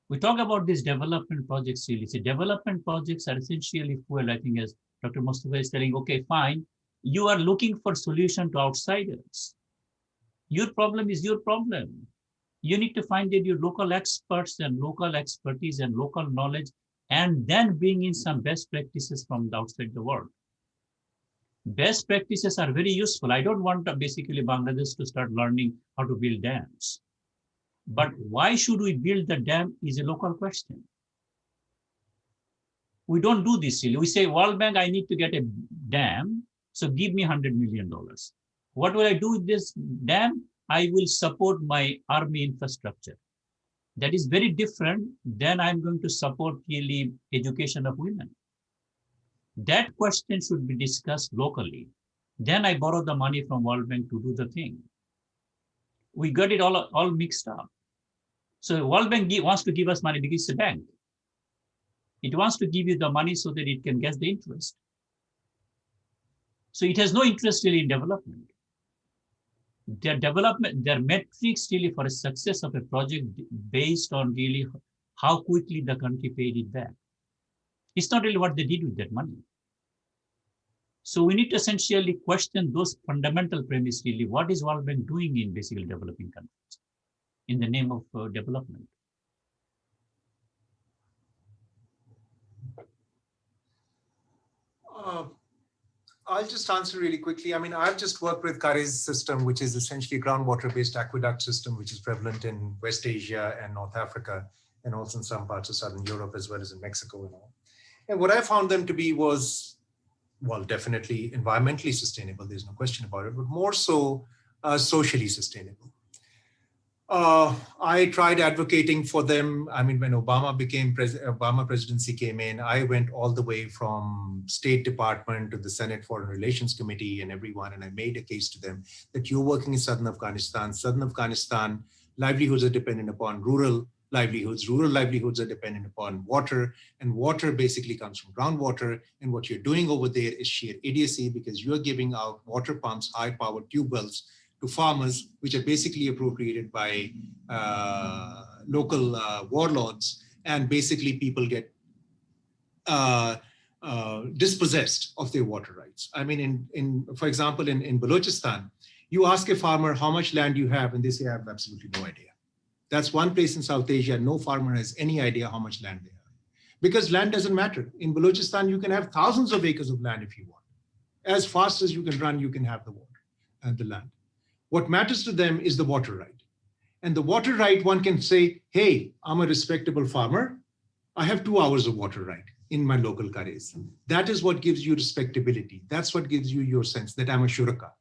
We talk about these development projects really. See, development projects are essentially fuel, I think as Dr. Mustafa is telling, okay, fine. You are looking for solution to outsiders. Your problem is your problem you need to find your local experts and local expertise and local knowledge, and then bring in some best practices from the outside the world. Best practices are very useful. I don't want to basically Bangladesh to start learning how to build dams. But why should we build the dam is a local question. We don't do this. We say, World Bank, I need to get a dam, so give me $100 million. What will I do with this dam? I will support my army infrastructure. That is very different than I'm going to support really education of women. That question should be discussed locally. Then I borrow the money from World Bank to do the thing. We got it all, all mixed up. So World Bank wants to give us money because it's a bank. It wants to give you the money so that it can get the interest. So it has no interest really in development their development, their metrics really for a success of a project based on really how quickly the country paid it back. It's not really what they did with that money. So we need to essentially question those fundamental premise really. What is World Bank doing in basically developing countries in the name of uh, development? Uh, I'll just answer really quickly. I mean, I've just worked with Karez system, which is essentially a groundwater-based aqueduct system, which is prevalent in West Asia and North Africa. and also in some parts of Southern Europe as well as in Mexico and all. And what I found them to be was, well, definitely environmentally sustainable, there's no question about it, but more so uh, socially sustainable. Uh, I tried advocating for them. I mean, when Obama became president, Obama presidency came in, I went all the way from State Department to the Senate Foreign Relations Committee and everyone, and I made a case to them that you're working in Southern Afghanistan. Southern Afghanistan livelihoods are dependent upon rural livelihoods. Rural livelihoods are dependent upon water, and water basically comes from groundwater. And what you're doing over there is sheer idiocy because you're giving out water pumps, high-powered tube wells to farmers, which are basically appropriated by uh, local uh, warlords, and basically people get uh, uh, dispossessed of their water rights. I mean, in, in for example, in, in Balochistan, you ask a farmer how much land you have, and they say, I have absolutely no idea. That's one place in South Asia, no farmer has any idea how much land they have. Because land doesn't matter. In Balochistan, you can have thousands of acres of land if you want. As fast as you can run, you can have the water, and the land. What matters to them is the water right. And the water right, one can say, hey, I'm a respectable farmer. I have two hours of water right in my local karez. That is what gives you respectability. That's what gives you your sense that I'm a shuraka.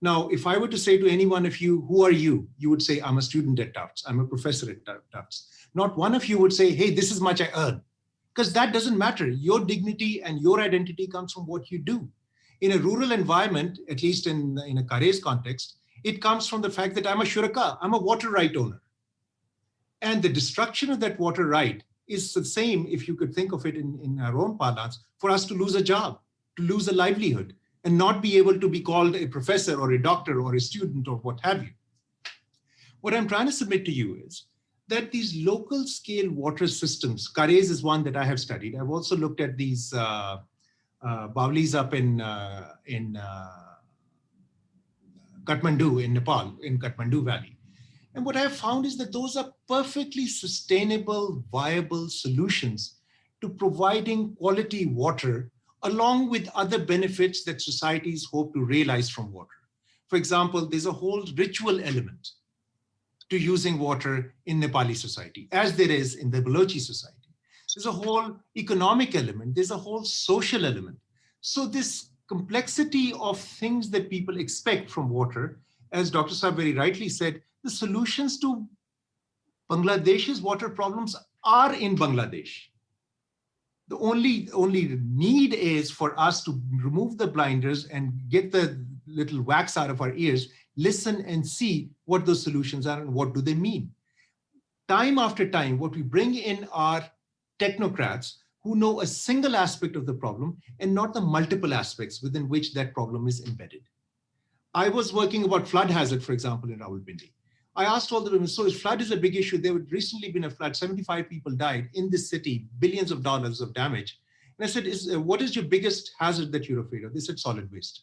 Now, if I were to say to any one of you, who are you? You would say, I'm a student at Tufts. I'm a professor at Tufts. Not one of you would say, hey, this is much I earn. Because that doesn't matter. Your dignity and your identity comes from what you do. In a rural environment, at least in, in a Karez context, it comes from the fact that I'm a shuraka, I'm a water right owner. And the destruction of that water right is the same, if you could think of it in, in our own parlance, for us to lose a job, to lose a livelihood, and not be able to be called a professor or a doctor or a student or what have you. What I'm trying to submit to you is that these local scale water systems, Karez is one that I have studied. I've also looked at these uh, uh, up in, uh, in uh, Kathmandu in Nepal, in Kathmandu Valley. And what I have found is that those are perfectly sustainable, viable solutions to providing quality water along with other benefits that societies hope to realize from water. For example, there's a whole ritual element to using water in Nepali society, as there is in the Balochi society. There's a whole economic element, there's a whole social element. So this complexity of things that people expect from water, as Dr. Saab very rightly said, the solutions to Bangladesh's water problems are in Bangladesh. The only, only need is for us to remove the blinders and get the little wax out of our ears, listen and see what those solutions are and what do they mean. Time after time, what we bring in are technocrats who know a single aspect of the problem and not the multiple aspects within which that problem is embedded. I was working about flood hazard, for example, in Rawalpindi. I asked all the women, so flood is a big issue, there had recently been a flood, 75 people died in this city, billions of dollars of damage. And I said, is, uh, what is your biggest hazard that you're afraid of? They said solid waste.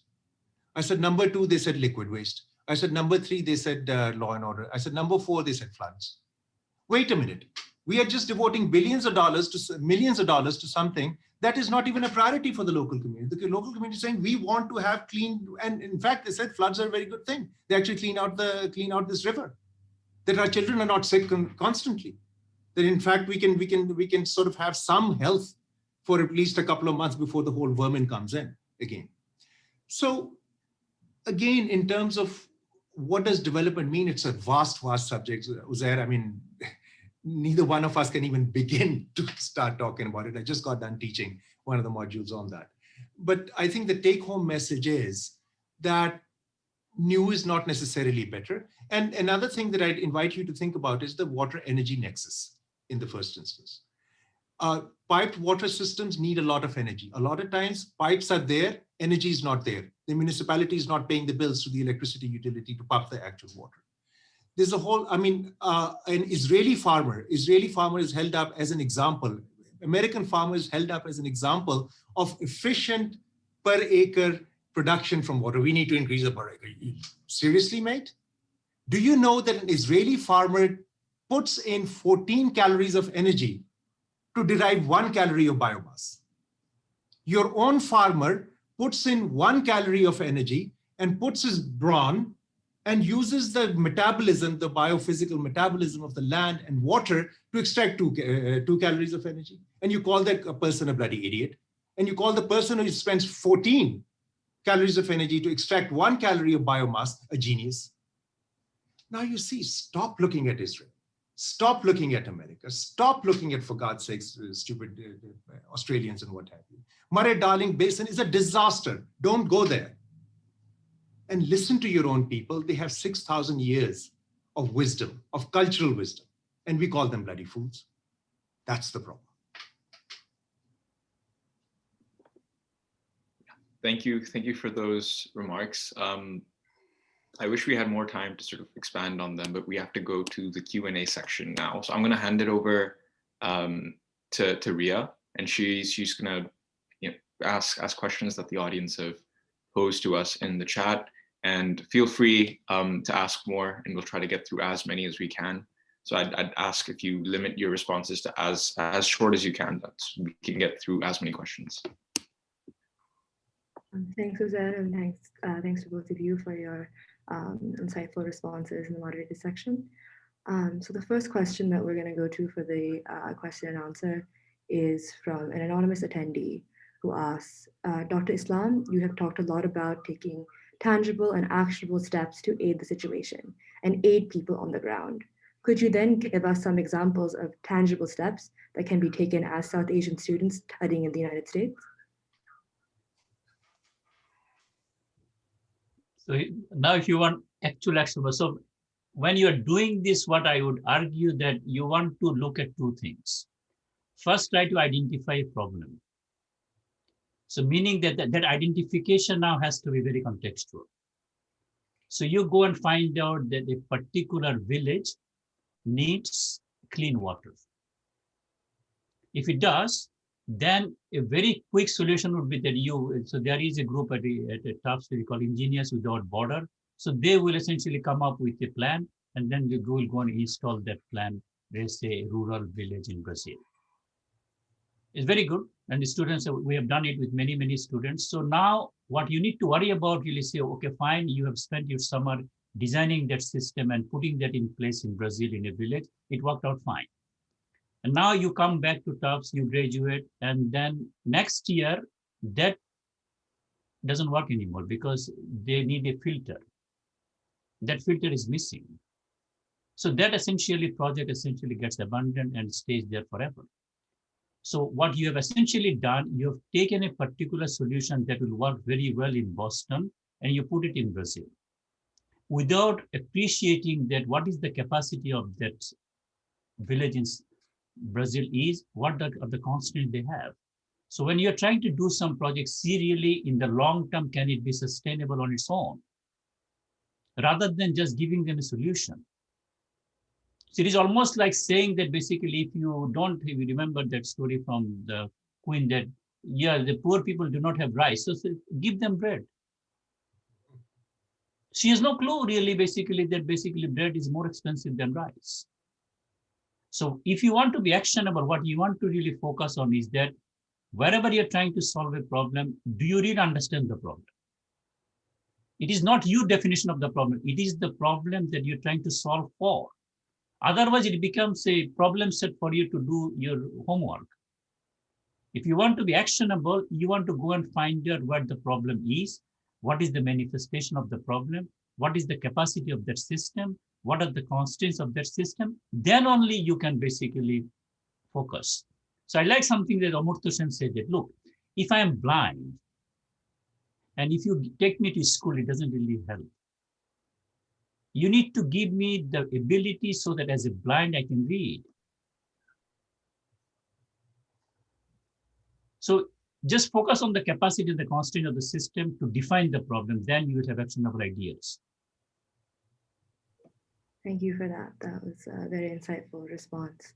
I said, number two, they said liquid waste. I said, number three, they said uh, law and order. I said, number four, they said floods. Wait a minute. We are just devoting billions of dollars to millions of dollars to something that is not even a priority for the local community. The local community is saying we want to have clean, and in fact, they said floods are a very good thing. They actually clean out the clean out this river that our children are not sick constantly, that in fact we can, we, can, we can sort of have some health for at least a couple of months before the whole vermin comes in again. So again, in terms of what does development mean, it's a vast, vast subject, Uzair. I mean, neither one of us can even begin to start talking about it. I just got done teaching one of the modules on that. But I think the take home message is that new is not necessarily better. And another thing that I'd invite you to think about is the water energy nexus in the first instance. Uh, piped water systems need a lot of energy. A lot of times pipes are there, energy is not there. The municipality is not paying the bills to the electricity utility to pump the actual water. There's a whole, I mean, uh, an Israeli farmer, Israeli farmer is held up as an example. American farmer is held up as an example of efficient per acre production from water. We need to increase the per acre. Seriously, mate? Do you know that an Israeli farmer puts in 14 calories of energy to derive one calorie of biomass? Your own farmer puts in one calorie of energy and puts his brawn and uses the metabolism, the biophysical metabolism of the land and water to extract two, uh, two calories of energy. And you call that a person a bloody idiot. And you call the person who spends 14 calories of energy to extract one calorie of biomass a genius. Now you see, stop looking at Israel. Stop looking at America. Stop looking at, for God's sakes, uh, stupid uh, Australians and what have you. Murray-Darling Basin is a disaster. Don't go there and listen to your own people. They have 6,000 years of wisdom, of cultural wisdom, and we call them bloody fools. That's the problem. Thank you. Thank you for those remarks. Um, I wish we had more time to sort of expand on them, but we have to go to the Q&A section now. So I'm going to hand it over um, to, to Ria, and she's, she's going to you know, ask, ask questions that the audience have posed to us in the chat. And feel free um, to ask more, and we'll try to get through as many as we can. So I'd, I'd ask if you limit your responses to as, as short as you can, that we can get through as many questions. Thanks, Suzanne, and thanks, uh, thanks to both of you for your um, insightful responses in the moderated section. Um, so the first question that we're going to go to for the uh, question and answer is from an anonymous attendee who asks, uh, Dr. Islam, you have talked a lot about taking tangible and actionable steps to aid the situation and aid people on the ground. Could you then give us some examples of tangible steps that can be taken as South Asian students studying in the United States? So now if you want actual action, so when you're doing this, what I would argue that you want to look at two things. First, try to identify a problem. So meaning that, that that identification now has to be very contextual. So you go and find out that a particular village needs clean water. If it does, then a very quick solution would be that you, so there is a group at, the, at the Tufts we call Engineers Without Border. So they will essentially come up with a plan and then you will go and install that plan, let's say rural village in Brazil. It's very good. And the students, we have done it with many, many students. So now what you need to worry about really say, okay, fine, you have spent your summer designing that system and putting that in place in Brazil in a village. It worked out fine. And now you come back to Tufts, you graduate, and then next year that doesn't work anymore because they need a filter. That filter is missing. So that essentially project essentially gets abandoned and stays there forever. So what you have essentially done, you have taken a particular solution that will work very well in Boston and you put it in Brazil without appreciating that what is the capacity of that village in Brazil is, what the, are the constraints they have. So when you're trying to do some project serially in the long term, can it be sustainable on its own? Rather than just giving them a solution. So it is almost like saying that basically, if you don't if you remember that story from the queen that, yeah, the poor people do not have rice, so, so give them bread. She has no clue really basically that basically bread is more expensive than rice. So if you want to be actionable, what you want to really focus on is that wherever you're trying to solve a problem, do you really understand the problem? It is not your definition of the problem. It is the problem that you're trying to solve for. Otherwise, it becomes a problem set for you to do your homework. If you want to be actionable, you want to go and find out what the problem is, what is the manifestation of the problem, what is the capacity of that system, what are the constraints of that system, then only you can basically focus. So I like something that Amartya Sen said that, look, if I am blind, and if you take me to school, it doesn't really help. You need to give me the ability so that as a blind, I can read. So just focus on the capacity and the constraint of the system to define the problem, then you will have actionable ideas. Thank you for that. That was a very insightful response.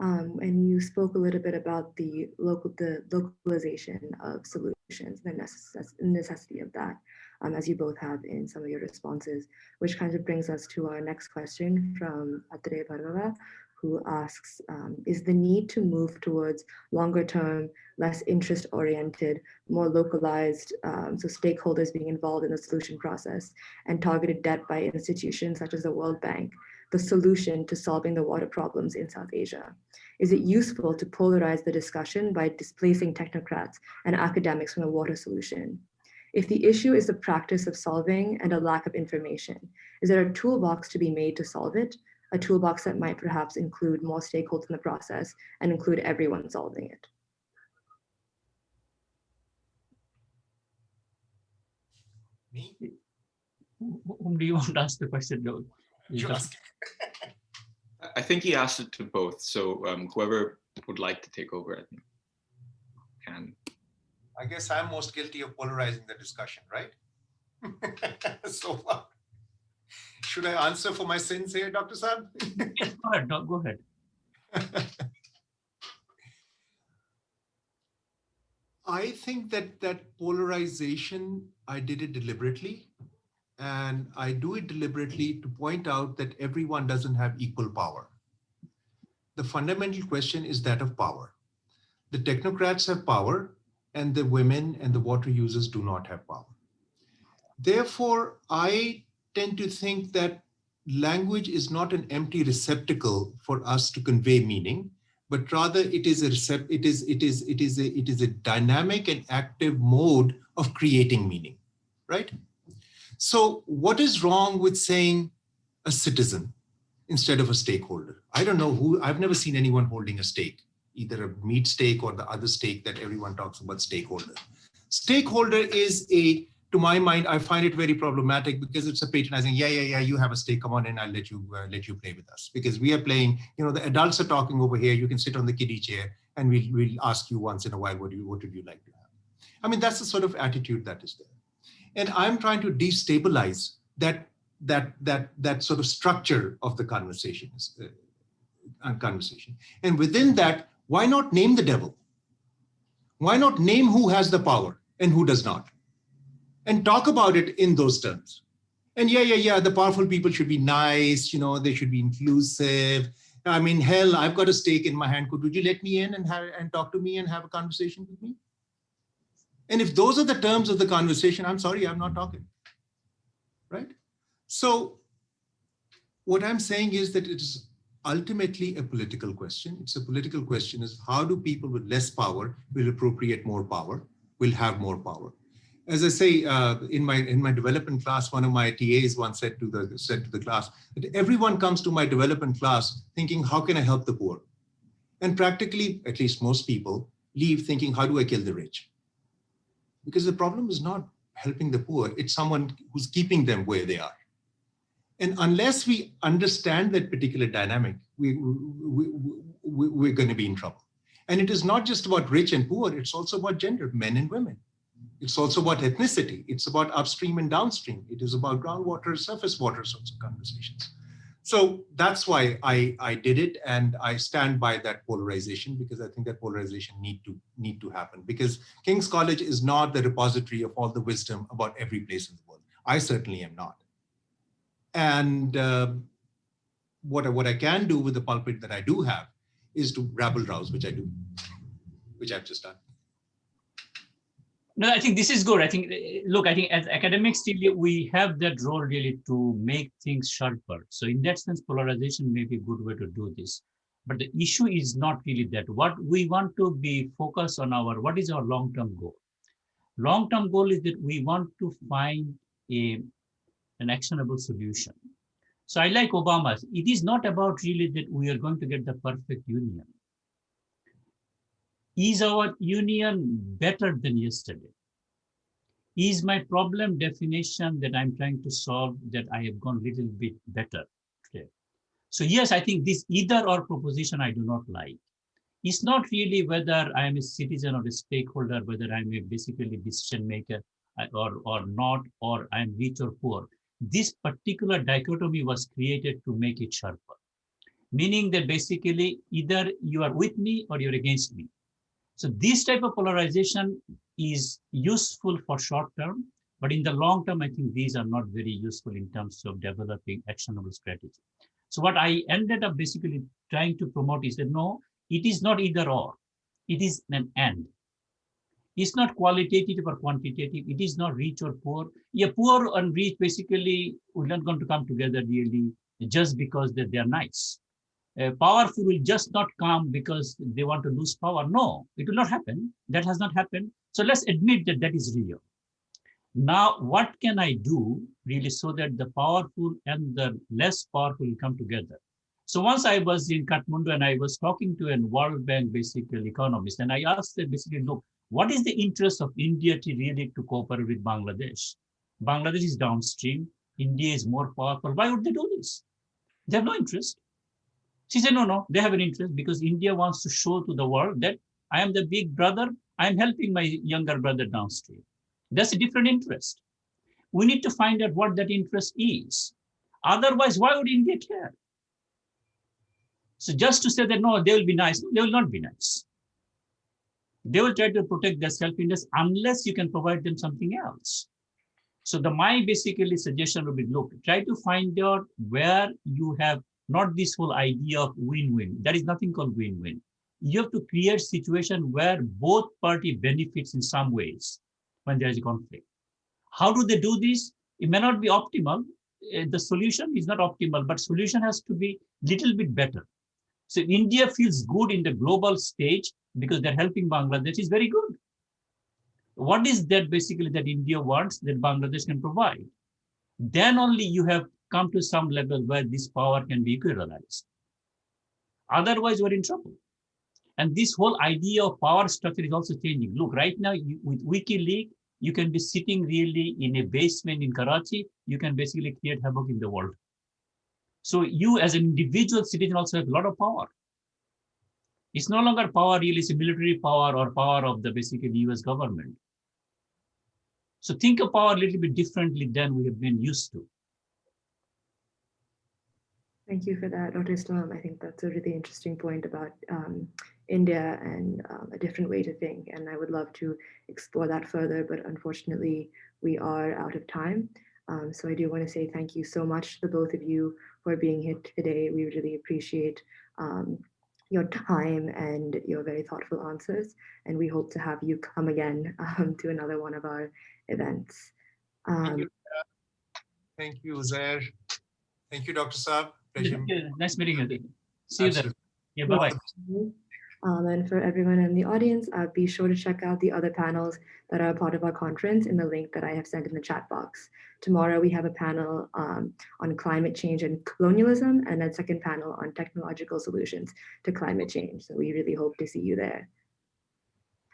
Um, and you spoke a little bit about the local, the localization of solutions, the necess necessity of that, um, as you both have in some of your responses, which kind of brings us to our next question from Atre Bhargava, who asks, um, is the need to move towards longer term, less interest oriented, more localized, um, so stakeholders being involved in the solution process and targeted debt by institutions such as the World Bank, the solution to solving the water problems in South Asia? Is it useful to polarize the discussion by displacing technocrats and academics from the water solution? If the issue is the practice of solving and a lack of information, is there a toolbox to be made to solve it? A toolbox that might perhaps include more stakeholders in the process and include everyone solving it. Me? Whom do you want to ask the question? though? You ask. I think he asked it to both. So um, whoever would like to take over, I think, can. I guess I'm most guilty of polarizing the discussion, right? so far. Should I answer for my sins here, Dr. Saab? Yes, Go ahead, no, go ahead. I think that that polarization, I did it deliberately. And I do it deliberately to point out that everyone doesn't have equal power. The fundamental question is that of power. The technocrats have power and the women and the water users do not have power. Therefore, I tend to think that language is not an empty receptacle for us to convey meaning, but rather it is a recept it is it is it is a it is a dynamic and active mode of creating meaning, right? So what is wrong with saying a citizen instead of a stakeholder? I don't know who I've never seen anyone holding a stake, either a meat stake or the other stake that everyone talks about stakeholder. Stakeholder is a to my mind, I find it very problematic because it's a patronizing, yeah, yeah, yeah, you have a stake, come on in, I'll let you uh, let you play with us. Because we are playing, you know, the adults are talking over here, you can sit on the kiddie chair and we'll, we'll ask you once in a while, what, do you, what would you like to have? I mean, that's the sort of attitude that is there. And I'm trying to destabilize that, that, that, that sort of structure of the conversations, uh, conversation. And within that, why not name the devil? Why not name who has the power and who does not? and talk about it in those terms. And yeah, yeah, yeah, the powerful people should be nice, you know, they should be inclusive. I mean, hell, I've got a stake in my hand. Could would you let me in and have and talk to me and have a conversation with me? And if those are the terms of the conversation, I'm sorry, I'm not talking. Right? So what I'm saying is that it is ultimately a political question. It's a political question is how do people with less power will appropriate more power, will have more power as I say uh, in my in my development class, one of my TAs once said to the said to the class that everyone comes to my development class thinking, how can I help the poor? And practically, at least most people, leave thinking, how do I kill the rich? Because the problem is not helping the poor, it's someone who's keeping them where they are. And unless we understand that particular dynamic, we, we, we, we're going to be in trouble. And it is not just about rich and poor, it's also about gender, men and women. It's also about ethnicity. It's about upstream and downstream. It is about groundwater, surface water sorts of conversations. So that's why I, I did it. And I stand by that polarization because I think that polarization need to need to happen because King's College is not the repository of all the wisdom about every place in the world. I certainly am not. And uh, what, what I can do with the pulpit that I do have is to rabble rouse, which I do, which I've just done. No, I think this is good. I think, look, I think as academics, we have that role really to make things sharper. So in that sense, polarization may be a good way to do this. But the issue is not really that. What we want to be focused on our, what is our long-term goal? Long-term goal is that we want to find a, an actionable solution. So I like Obama's. It is not about really that we are going to get the perfect union is our union better than yesterday? Is my problem definition that I'm trying to solve that I have gone a little bit better today? So yes, I think this either or proposition I do not like. It's not really whether I am a citizen or a stakeholder, whether I'm a basically decision maker uh, or, or not, or I'm rich or poor. This particular dichotomy was created to make it sharper. Meaning that basically either you are with me or you're against me so this type of polarization is useful for short term, but in the long term, I think these are not very useful in terms of developing actionable strategy. So what I ended up basically trying to promote is that no, it is not either or, it is an and. It's not qualitative or quantitative. It is not rich or poor. Yeah, poor and rich basically are not going to come together really just because that they are nice. Uh, powerful will just not come because they want to lose power. No, it will not happen. That has not happened. So let's admit that that is real. Now, what can I do really so that the powerful and the less powerful come together? So once I was in Kathmandu and I was talking to a World Bank basically economist, and I asked them basically, look, what is the interest of India to really to cooperate with Bangladesh? Bangladesh is downstream. India is more powerful. Why would they do this? They have no interest. She said, no, no, they have an interest because India wants to show to the world that I am the big brother. I am helping my younger brother downstream. That's a different interest. We need to find out what that interest is. Otherwise, why would India care? So just to say that, no, they will be nice, they will not be nice they will try to protect their self-interest unless you can provide them something else. So the my basically suggestion would be, look, try to find out where you have not this whole idea of win-win. There is nothing called win-win. You have to create situation where both party benefits in some ways when there is a conflict. How do they do this? It may not be optimal. Uh, the solution is not optimal, but solution has to be little bit better. So India feels good in the global stage because they're helping Bangladesh is very good. What is that basically that India wants that Bangladesh can provide? Then only you have come to some level where this power can be equalized. Otherwise, we're in trouble. And this whole idea of power structure is also changing. Look, right now you, with WikiLeaks, you can be sitting really in a basement in Karachi. You can basically create havoc in the world. So you as an individual citizen also have a lot of power. It's no longer power really, it's a military power or power of the basically US government. So think of power a little bit differently than we have been used to. Thank you for that, Dr. Islam. I think that's a really interesting point about um, India and um, a different way to think. And I would love to explore that further, but unfortunately, we are out of time. Um, so I do want to say thank you so much to both of you for being here today. We really appreciate um, your time and your very thoughtful answers. And we hope to have you come again um, to another one of our events. Thank Um, you, Thank you, Zair. Thank you, Dr. Saab. Pleasure. Nice meeting you. See you there. Absolutely. Yeah, bye-bye. Um, and for everyone in the audience, uh, be sure to check out the other panels that are a part of our conference in the link that I have sent in the chat box. Tomorrow we have a panel um, on climate change and colonialism and a second panel on technological solutions to climate change. So we really hope to see you there.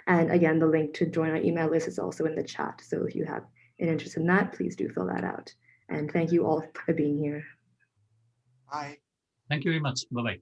And again, the link to join our email list is also in the chat. So if you have an interest in that, please do fill that out. And thank you all for being here. Bye. Thank you very much. Bye-bye.